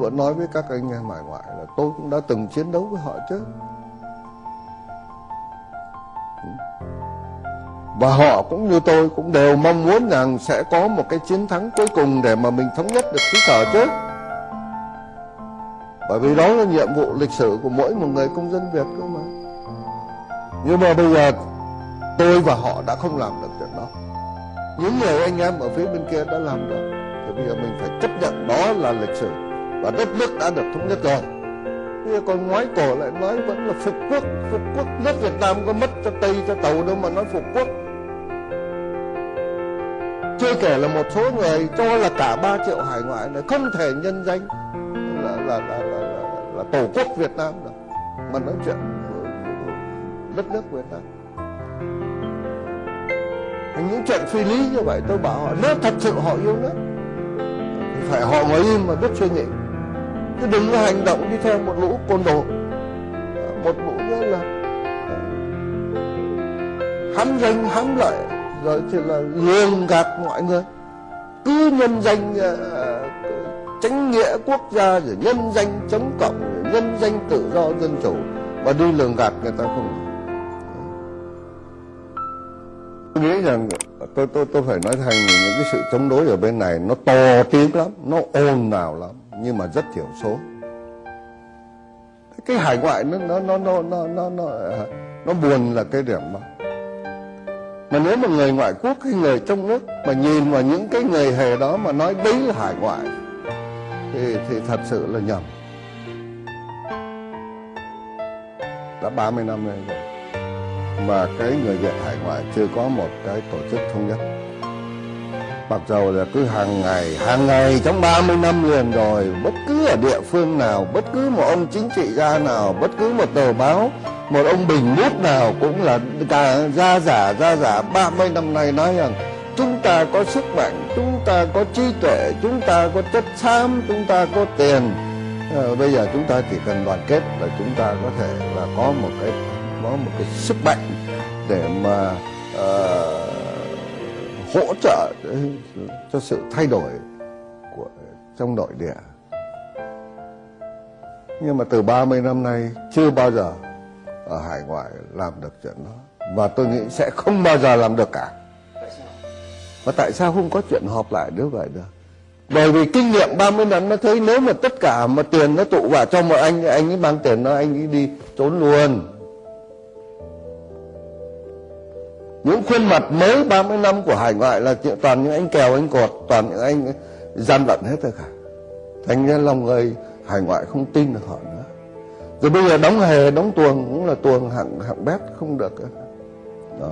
vẫn nói với các anh em hải ngoại là tôi cũng đã từng chiến đấu với họ chứ. Và họ cũng như tôi cũng đều mong muốn rằng sẽ có một cái chiến thắng cuối cùng để mà mình thống nhất được xứ sở chứ. Bởi vì đó là nhiệm vụ lịch sử của mỗi một người công dân Việt cơ mà. Nhưng mà bây giờ tôi và họ đã không làm được chuyện đó. Những người anh em ở phía bên kia đã làm được. Thì bây giờ mình phải chấp nhận đó là lịch sử và đất nước đã được thống nhất rồi. Bây giờ còn ngoái cổ lại nói vẫn là phục quốc phục quốc nước Việt Nam có mất cho Tây cho Tàu đâu mà nói phục quốc. Chưa kể là một số người cho là cả 3 triệu hải ngoại này không thể nhân danh là là là là, là, là tổ quốc Việt Nam được. Mà nói chuyện đất nước Việt Nam. Những chuyện phi lý như vậy tôi bảo họ nếu thật sự họ yêu nước thì phải họ ngồi im mà biết suy nghĩ chứ đừng có hành động đi theo một lũ côn đồ. Một lũ nữa là ờ, hám danh hám lợi rồi thì là lường gạt mọi người. Cứ nhân danh uh, chánh nghĩa quốc gia rồi nhân danh chống cộng rồi nhân danh tự do dân chủ. Và đi lường gạt người ta không tôi nghĩ rằng tôi tôi tôi phải nói thành những cái sự chống đối ở bên này nó to tiếng lắm nó ồn ào lắm nhưng mà rất thiểu số. Cái hải ngoại nó nó nó nó nó nó nó, nó buồn là cái điểm đó mà nếu mà người ngoại quốc hay người trong nước mà nhìn vào những cái người hề đó mà nói đấy là hải ngoại thì thì thật sự là nhầm. Đã 30 năm rồi mà cái người Việt hải ngoại chưa có một cái tổ chức thống nhất mặc dù là cứ hàng ngày hàng ngày trong 30 năm liền rồi bất cứ ở địa phương nào bất cứ một ông chính trị gia nào bất cứ một tờ báo một ông bình bút nào cũng là cả gia giả gia giả 30 năm nay nói rằng chúng ta có sức mạnh chúng ta có trí tuệ chúng ta có chất xám chúng ta có tiền. À, bây giờ chúng ta chỉ cần đoàn kết là chúng ta có thể là có một cái có một cái sức mạnh để mà uh, hỗ trợ cho sự thay đổi của trong nội địa. Nhưng mà từ 30 năm nay chưa bao giờ ở hải ngoại làm được chuyện đó. Và tôi nghĩ sẽ không bao giờ làm được cả. Và tại sao không có chuyện họp lại như vậy được? Bởi vì kinh nghiệm 30 năm nó thấy nếu mà tất cả mà tiền nó tụ vào cho một anh anh ấy mang tiền nó anh ấy đi trốn luôn những khuôn mặt mới 30 năm của hải ngoại là toàn những anh kèo anh cột, toàn những anh gian lận hết rồi cả. Thành ra lòng người hải ngoại không tin được họ nữa. Rồi bây giờ đóng hề, đóng tuồng cũng là tuồng hạng hạng bét không được. Đó.